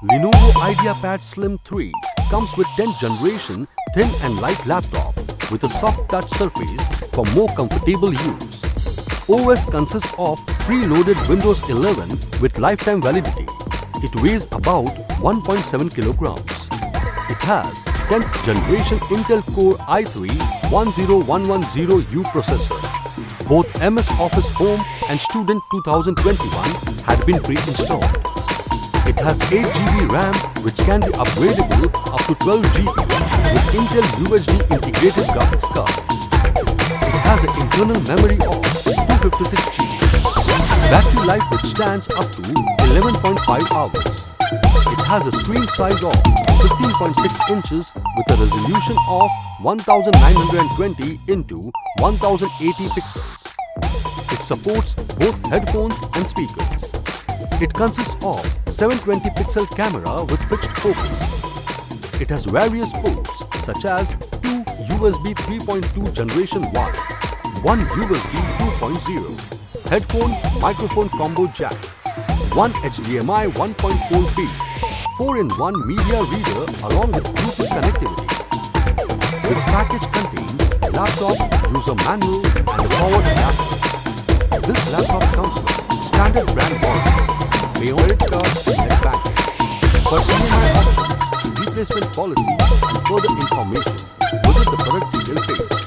Lenovo IdeaPad Slim 3 comes with 10th generation thin and light laptop with a soft touch surface for more comfortable use. OS consists of preloaded Windows 11 with lifetime validity. It weighs about 1.7 kilograms. It has 10th generation Intel Core i3 10110U processor. Both MS Office Home and Student 2021 had been pre-installed. It has 8GB RAM which can be upgradable up to 12GB with Intel UHD integrated graphics card. It has an internal memory of 256GB. Battery life which stands up to 11.5 hours. It has a screen size of 15.6 inches with a resolution of 1920 into 1080 pixels. It supports both headphones and speakers. It consists of 720 pixel camera with fixed focus. It has various ports such as two USB 3.2 generation 1, one USB 2.0, headphone microphone combo jack, one HDMI 1.4B, 4-in-1 media reader along with Bluetooth connectivity. This package contains laptop, user manual and a power adapter. This laptop comes with standard brand warranty pay credit card. For options, replacement policy and further information, visit the product page.